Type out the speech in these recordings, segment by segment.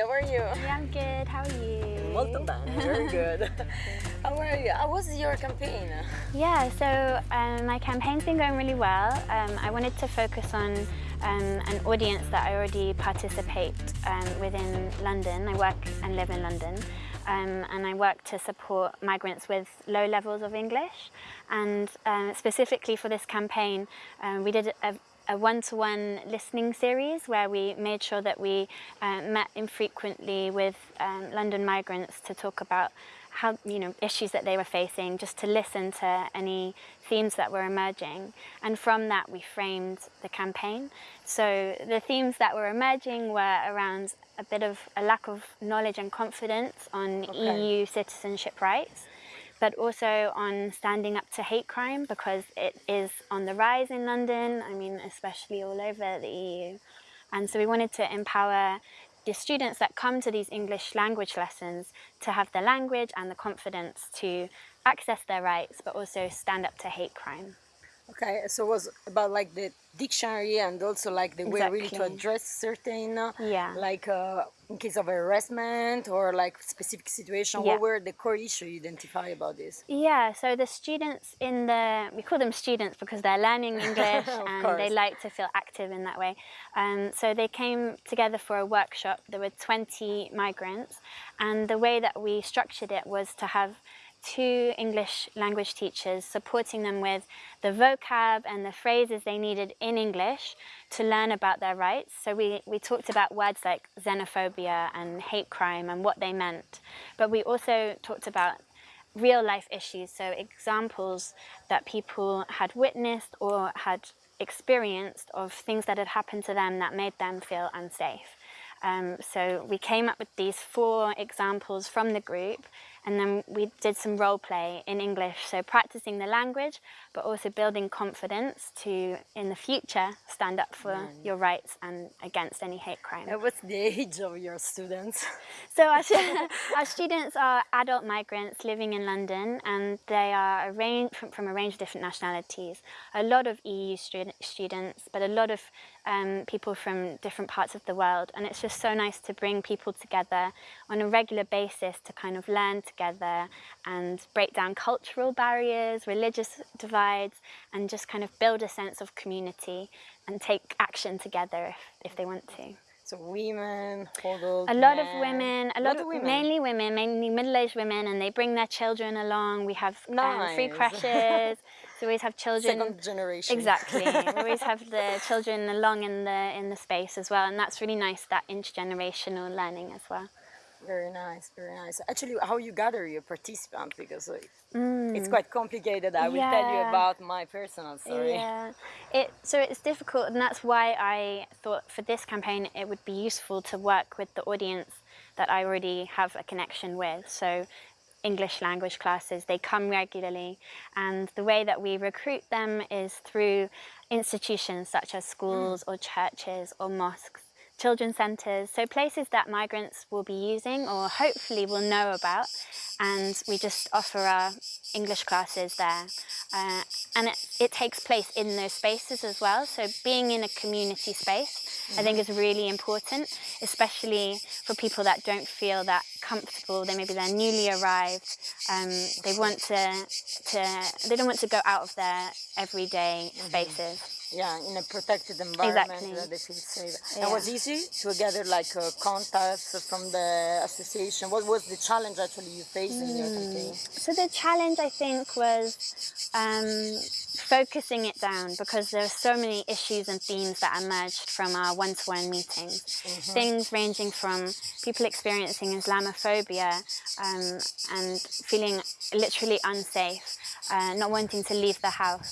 are you? Yeah, I'm good. How are you? Welcome back. very good. How are you? How was your campaign? Yeah, so um, my campaign's been going really well. Um, I wanted to focus on um, an audience that I already participate um, within London. I work and live in London. Um, and I work to support migrants with low levels of English. And um, specifically for this campaign, um, we did a, a one-to-one -one listening series where we made sure that we uh, met infrequently with um, London migrants to talk about how you know issues that they were facing just to listen to any themes that were emerging and from that we framed the campaign so the themes that were emerging were around a bit of a lack of knowledge and confidence on okay. EU citizenship rights but also on standing up to hate crime because it is on the rise in London, I mean, especially all over the EU. And so we wanted to empower the students that come to these English language lessons to have the language and the confidence to access their rights, but also stand up to hate crime. Okay, so it was about like the dictionary and also like the exactly. way really to address certain, uh, yeah. like uh, in case of harassment or like specific situation, yeah. what were the core issues you identify about this? Yeah, so the students in the, we call them students because they're learning English and course. they like to feel active in that way. Um, so they came together for a workshop. There were 20 migrants and the way that we structured it was to have two English language teachers supporting them with the vocab and the phrases they needed in English to learn about their rights. So we, we talked about words like xenophobia and hate crime and what they meant. But we also talked about real life issues, so examples that people had witnessed or had experienced of things that had happened to them that made them feel unsafe. Um, so we came up with these four examples from the group and then we did some role play in English, so practicing the language, but also building confidence to, in the future, stand up for mm. your rights and against any hate crime. And what's the age of your students? So our, our students are adult migrants living in London, and they are a range, from, from a range of different nationalities. A lot of EU student, students, but a lot of um, people from different parts of the world. And it's just so nice to bring people together on a regular basis to kind of learn together and break down cultural barriers, religious divides, and just kind of build a sense of community and take action together if, if they want to. So women, a lot men. of women, a lot, of women. mainly women, mainly middle-aged women, and they bring their children along. We have nice. um, free crèches. So we always have children. Second generation. Exactly. we always have the children along in the in the space as well, and that's really nice that intergenerational learning as well. Very nice, very nice. Actually, how you gather your participants because mm. it's quite complicated. I will yeah. tell you about my personal story. Yeah, it so it's difficult, and that's why I thought for this campaign it would be useful to work with the audience that I already have a connection with. So English language classes. They come regularly and the way that we recruit them is through institutions such as schools or churches or mosques, children's centres, so places that migrants will be using or hopefully will know about and we just offer our English classes there. Uh, and it, it takes place in those spaces as well, so being in a community space I think is really important, especially for people that don't feel that comfortable. They maybe they're newly arrived. Um, they want to, to, they don't want to go out of their everyday mm-hmm. spaces. Yeah, in a protected environment exactly. that they feel safe. Yeah. And was easy to gather like uh, contacts from the association. What was the challenge actually you faced mm. in your campaign? So the challenge I think was um, focusing it down because there are so many issues and themes that emerged from our one-to-one -one meetings. Mm -hmm. Things ranging from people experiencing Islamophobia um, and feeling literally unsafe, uh, not wanting to leave the house,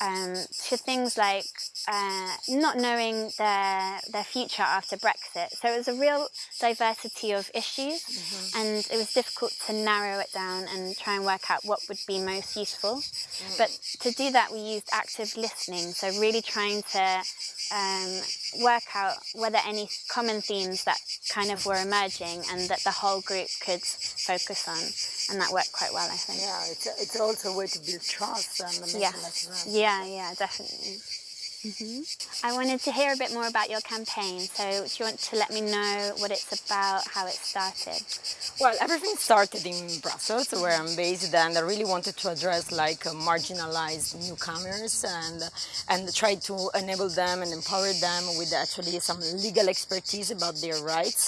um, to things like uh, not knowing their their future after Brexit. So it was a real diversity of issues, mm -hmm. and it was difficult to narrow it down and try and work out what would be most useful. Mm. But to do that, we used active listening. So really trying to um, work out whether any common themes that kind of were emerging and that the whole group could focus on and that worked quite well I think. Yeah, it's, it's also a way to build trust and yeah. yeah, yeah, definitely. Mm -hmm. I wanted to hear a bit more about your campaign. So do you want to let me know what it's about, how it started? Well, everything started in Brussels, where I'm based, and I really wanted to address like uh, marginalized newcomers and and try to enable them and empower them with actually some legal expertise about their rights.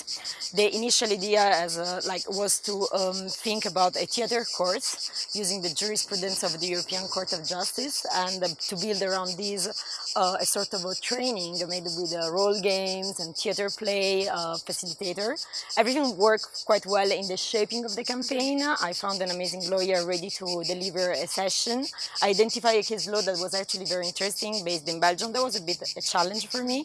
The initial idea as a, like was to um, think about a theater course using the jurisprudence of the European Court of Justice and uh, to build around these uh, a sort of a training made with uh, role games and theater play uh, facilitator. Everything worked quite well in the shaping of the campaign. I found an amazing lawyer ready to deliver a session. I identified a case law that was actually very interesting based in Belgium. That was a bit a challenge for me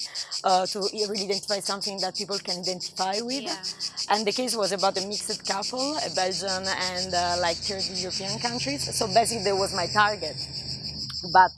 uh, to really identify something that people can identify with. Yeah. And the case was about a mixed couple, a Belgian and uh, like third European countries. So basically that was my target. But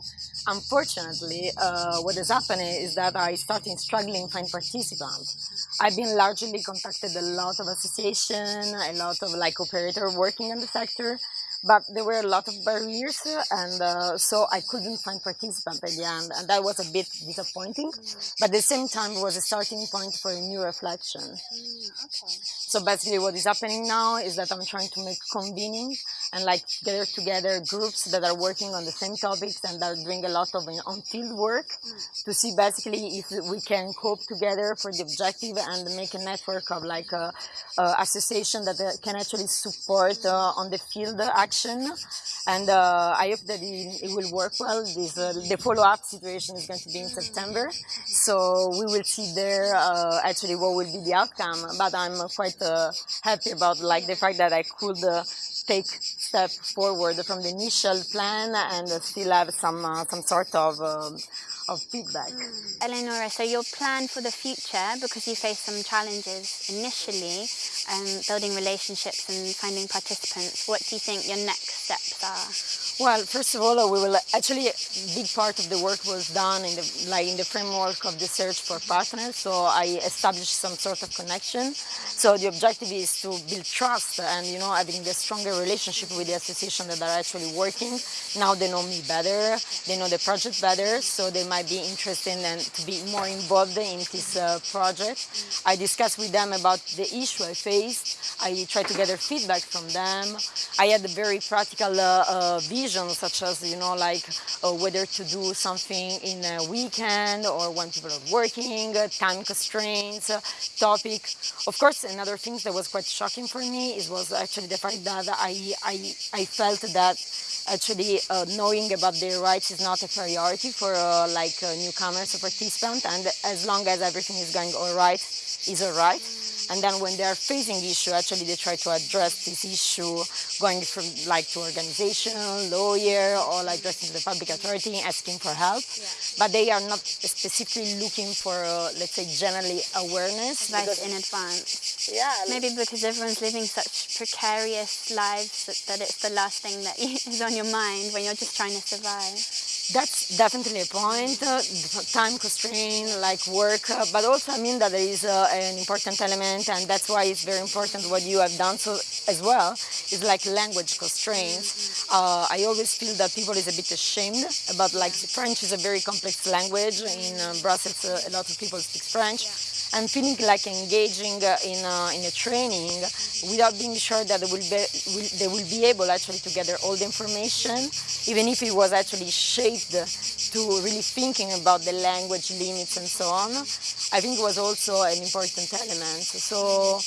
Unfortunately, uh, what is happening is that I started struggling to find participants. I've been largely contacted a lot of association, a lot of like operator working in the sector, but there were a lot of barriers and uh, so I couldn't find participants at the end and that was a bit disappointing but at the same time it was a starting point for a new reflection. Mm, okay. So basically what is happening now is that I'm trying to make convening and like gather together groups that are working on the same topics and are doing a lot of on-field work to see basically if we can cope together for the objective and make a network of like a, a association that uh, can actually support uh, on the field action. And uh, I hope that it, it, will work well. This, uh, the follow-up situation is going to be in September. So we will see there uh, actually what will be the outcome. But I'm quite uh, happy about like the fact that I could take step forward from the initial plan and still have some uh, some sort of um, of feedback. Mm. Eleonora, so your plan for the future, because you faced some challenges initially, um, building relationships and finding participants, what do you think your next steps are? Well, first of all, we will actually a big part of the work was done in the like in the framework of the search for partners. So I established some sort of connection. So the objective is to build trust and you know having a stronger relationship with the association that are actually working. Now they know me better, they know the project better, so they might be interested and to be more involved in this uh, project. I discussed with them about the issue I faced. I tried to gather feedback from them. I had a very practical uh, uh, vision such as, you know, like uh, whether to do something in a weekend or when people are working, uh, time constraints, uh, topic. Of course, another thing that was quite shocking for me is was actually the fact that I, I, I felt that actually uh, knowing about their rights is not a priority for uh, like uh, newcomers or participants and as long as everything is going all right is all right and then when they are facing issue, actually they try to address this issue going from like to organization, lawyer, or like addressing the public authority, asking for help. Yeah. But they are not specifically looking for, uh, let's say, generally awareness. Advice in advance. Yeah. Maybe because everyone's living such precarious lives that, that it's the last thing that is on your mind when you're just trying to survive. That's definitely a point, uh, time constraint, like work, uh, but also I mean that there is uh, an important element and that's why it's very important what you have done so as well, is like language constraints. Uh, I always feel that people is a bit ashamed about like French is a very complex language, in uh, Brussels uh, a lot of people speak French, and feeling like engaging uh, in, uh, in a training without being sure that they will, be, will, they will be able actually to gather all the information, even if it was actually shaped to really thinking about the language limits and so on, I think it was also an important element. So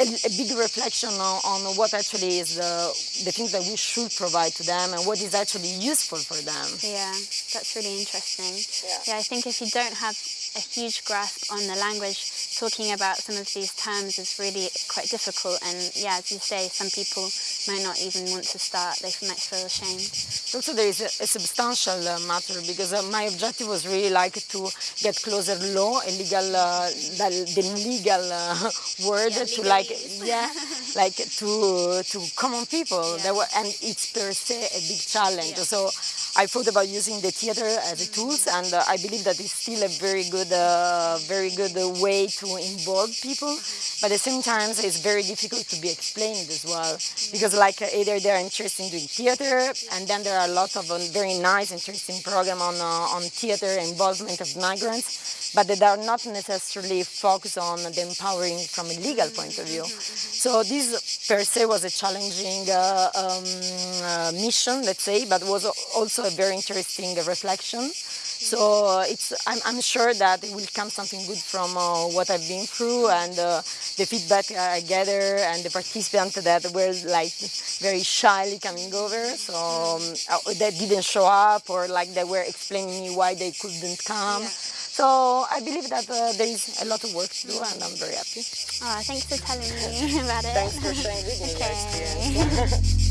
a, a big reflection on, on, what actually is the, the things that we should provide to them and what is actually useful for them. Yeah, that's really interesting. Yeah, yeah I think if you don't have a huge grasp on the language, talking about some of these terms is really quite difficult and yeah, as you say, some people might not even want to start, they might feel ashamed. Also there is a, a substantial uh, matter because uh, my objective was really like to get closer law, a legal, uh, the, the, legal uh, word yeah, to like, yeah, like to to common people. Yeah. Were, and it's per se a big challenge. Yeah. So I thought about using the theater as a tool, and uh, I believe that it's still a very good, uh, very good way to involve people. But at the same time, it's very difficult to be explained as well, because like either they're interested in doing theater, and then there are a lot of um, very nice, interesting program on uh, on theater involvement of migrants but they are not necessarily focused on the empowering from a legal point of view. So this per se was a challenging uh, um, uh, mission, let's say, but was also a very interesting reflection. So it's, I'm, I'm, sure that it will come something good from uh, what I've been through and uh, the feedback I gather and the participants that were like very shyly coming over, so um, uh, that didn't show up or like they were explaining me why they couldn't come. Yeah. So I believe that uh, there is a lot of work to do and I'm very happy. Oh, thanks for telling me about it. Thanks for sharing with me okay.